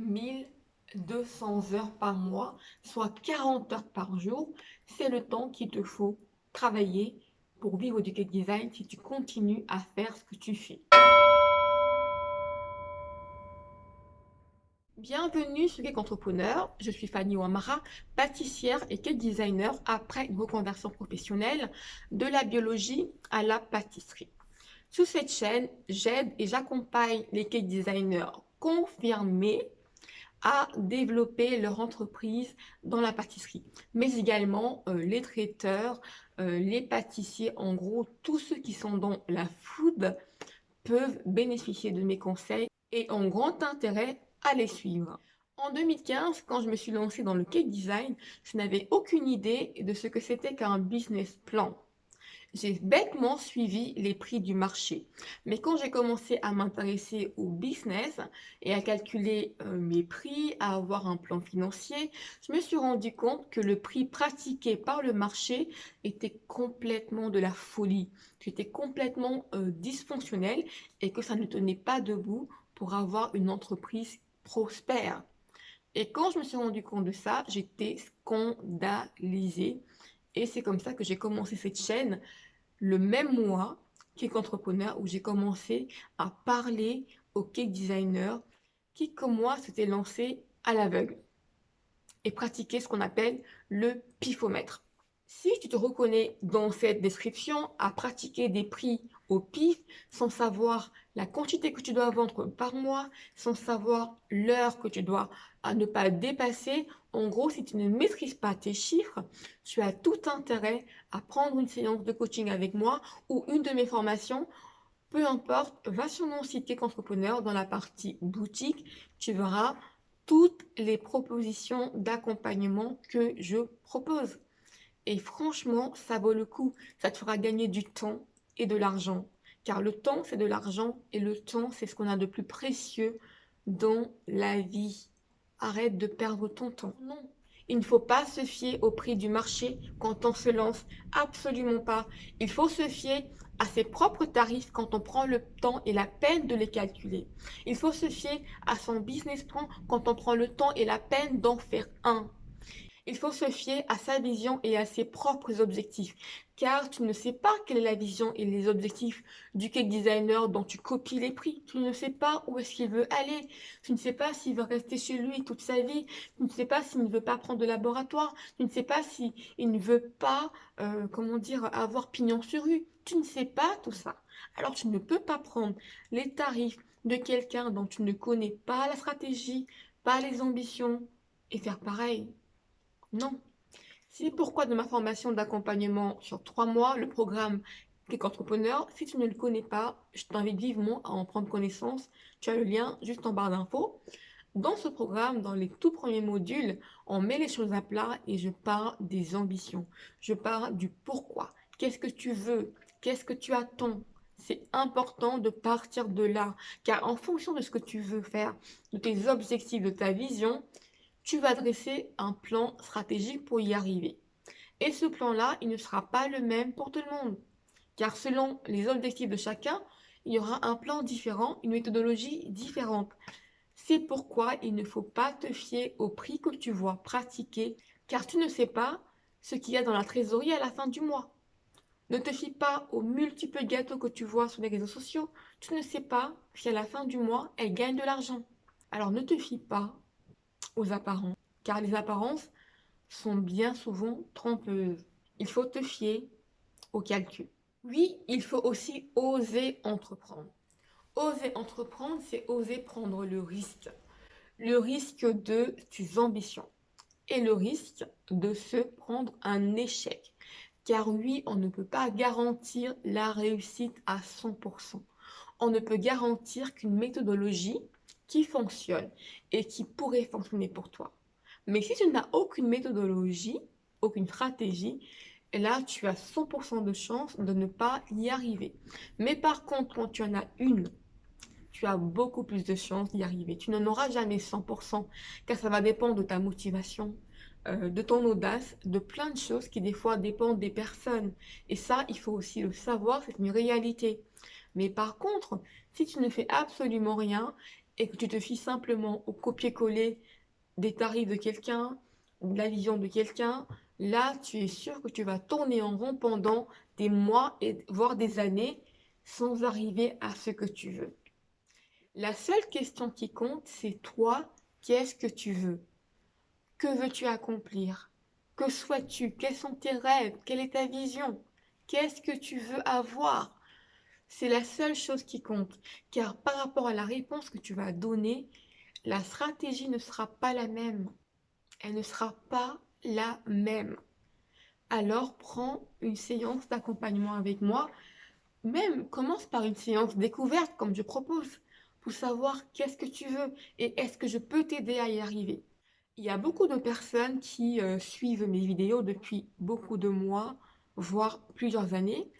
1200 heures par mois, soit 40 heures par jour. C'est le temps qu'il te faut travailler pour vivre du cake design si tu continues à faire ce que tu fais. Bienvenue sur Cake Entrepreneur, je suis Fanny Ouamara, pâtissière et cake designer après une reconversion professionnelle de la biologie à la pâtisserie. Sur cette chaîne, j'aide et j'accompagne les cake designers confirmés à développer leur entreprise dans la pâtisserie, mais également euh, les traiteurs, euh, les pâtissiers, en gros, tous ceux qui sont dans la food peuvent bénéficier de mes conseils et ont grand intérêt à les suivre. En 2015, quand je me suis lancée dans le cake design, je n'avais aucune idée de ce que c'était qu'un business plan j'ai bêtement suivi les prix du marché. Mais quand j'ai commencé à m'intéresser au business et à calculer euh, mes prix, à avoir un plan financier, je me suis rendu compte que le prix pratiqué par le marché était complètement de la folie. C'était complètement euh, dysfonctionnel et que ça ne tenait pas debout pour avoir une entreprise prospère. Et quand je me suis rendu compte de ça, j'étais scandalisée et c'est comme ça que j'ai commencé cette chaîne le même mois qu'entrepreneur où j'ai commencé à parler aux cake designers qui, comme moi, s'étaient lancés à l'aveugle et pratiquer ce qu'on appelle le pifomètre. Si tu te reconnais dans cette description à pratiquer des prix au pif sans savoir la quantité que tu dois vendre par mois, sans savoir l'heure que tu dois à ne pas dépasser, en gros, si tu ne maîtrises pas tes chiffres, tu as tout intérêt à prendre une séance de coaching avec moi ou une de mes formations peu importe, va sur mon site dans la partie boutique, tu verras toutes les propositions d'accompagnement que je propose. Et franchement, ça vaut le coup. Ça te fera gagner du temps de l'argent. Car le temps, c'est de l'argent et le temps, c'est ce qu'on a de plus précieux dans la vie. Arrête de perdre ton temps. Non. Il ne faut pas se fier au prix du marché quand on se lance. Absolument pas. Il faut se fier à ses propres tarifs quand on prend le temps et la peine de les calculer. Il faut se fier à son business plan quand on prend le temps et la peine d'en faire un. Il faut se fier à sa vision et à ses propres objectifs, car tu ne sais pas quelle est la vision et les objectifs du cake designer dont tu copies les prix. Tu ne sais pas où est-ce qu'il veut aller. Tu ne sais pas s'il veut rester chez lui toute sa vie. Tu ne sais pas s'il ne veut pas prendre de laboratoire. Tu ne sais pas s'il ne veut pas, euh, comment dire, avoir pignon sur rue. Tu ne sais pas tout ça. Alors tu ne peux pas prendre les tarifs de quelqu'un dont tu ne connais pas la stratégie, pas les ambitions et faire pareil. Non. C'est pourquoi de ma formation d'accompagnement sur trois mois, le programme Click Entrepreneur, si tu ne le connais pas, je t'invite vivement à en prendre connaissance. Tu as le lien juste en barre d'infos. Dans ce programme, dans les tout premiers modules, on met les choses à plat et je parle des ambitions. Je parle du pourquoi. Qu'est-ce que tu veux? Qu'est-ce que tu attends? C'est important de partir de là, car en fonction de ce que tu veux faire, de tes objectifs, de ta vision, tu vas dresser un plan stratégique pour y arriver. Et ce plan-là, il ne sera pas le même pour tout le monde. Car selon les objectifs de chacun, il y aura un plan différent, une méthodologie différente. C'est pourquoi il ne faut pas te fier au prix que tu vois pratiquer, car tu ne sais pas ce qu'il y a dans la trésorerie à la fin du mois. Ne te fie pas aux multiples gâteaux que tu vois sur les réseaux sociaux. Tu ne sais pas si à la fin du mois, elles gagnent de l'argent. Alors ne te fie pas aux apparences, car les apparences sont bien souvent trompeuses. Il faut te fier au calcul. Oui, il faut aussi oser entreprendre. Oser entreprendre, c'est oser prendre le risque. Le risque de tes ambitions et le risque de se prendre un échec. Car oui, on ne peut pas garantir la réussite à 100%. On ne peut garantir qu'une méthodologie qui fonctionne et qui pourrait fonctionner pour toi. Mais si tu n'as aucune méthodologie, aucune stratégie, là, tu as 100% de chance de ne pas y arriver. Mais par contre, quand tu en as une, tu as beaucoup plus de chances d'y arriver. Tu n'en auras jamais 100%, car ça va dépendre de ta motivation, euh, de ton audace, de plein de choses qui des fois dépendent des personnes. Et ça, il faut aussi le savoir, c'est une réalité. Mais par contre, si tu ne fais absolument rien et que tu te fies simplement au copier-coller des tarifs de quelqu'un, de la vision de quelqu'un, là, tu es sûr que tu vas tourner en rond pendant des mois et voire des années sans arriver à ce que tu veux. La seule question qui compte, c'est toi, qu'est-ce que tu veux? Que veux-tu accomplir? Que souhaites-tu? Quels sont tes rêves? Quelle est ta vision? Qu'est-ce que tu veux avoir? C'est la seule chose qui compte, car par rapport à la réponse que tu vas donner, la stratégie ne sera pas la même. Elle ne sera pas la même. Alors prends une séance d'accompagnement avec moi. Même commence par une séance découverte comme je propose pour savoir qu'est-ce que tu veux et est-ce que je peux t'aider à y arriver. Il y a beaucoup de personnes qui euh, suivent mes vidéos depuis beaucoup de mois, voire plusieurs années,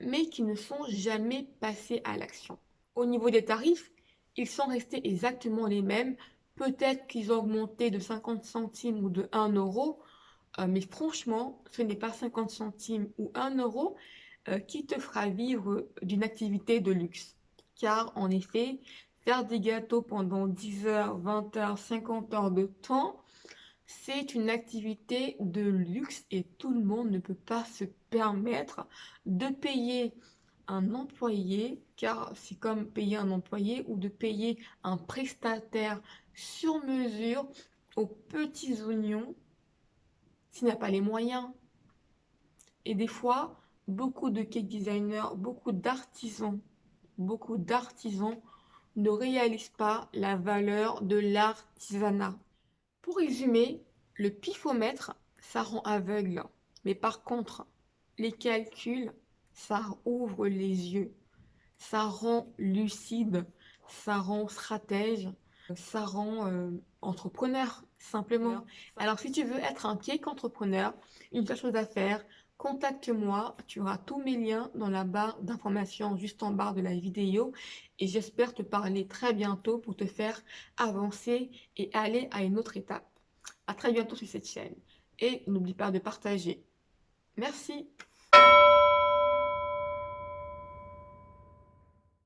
mais qui ne sont jamais passées à l'action. Au niveau des tarifs, ils sont restés exactement les mêmes. Peut-être qu'ils ont augmenté de 50 centimes ou de 1 euro, euh, mais franchement, ce n'est pas 50 centimes ou 1 euro euh, qui te fera vivre d'une activité de luxe. Car en effet, faire des gâteaux pendant 10 heures, 20 heures, 50 heures de temps, c'est une activité de luxe et tout le monde ne peut pas se permettre de payer un employé, car c'est comme payer un employé ou de payer un prestataire sur mesure aux petits oignons s'il n'a pas les moyens. Et des fois, beaucoup de cake designers, beaucoup d'artisans, beaucoup d'artisans ne réalisent pas la valeur de l'artisanat. Pour résumer, le pifomètre, ça rend aveugle. Mais par contre, les calculs, ça ouvre les yeux, ça rend lucide, ça rend stratège, ça rend euh, entrepreneur, simplement. Alors, si tu veux être un cake entrepreneur, une seule chose à faire, contacte-moi. Tu auras tous mes liens dans la barre d'informations juste en bas de la vidéo. Et j'espère te parler très bientôt pour te faire avancer et aller à une autre étape. À très bientôt sur cette chaîne. Et n'oublie pas de partager. Merci.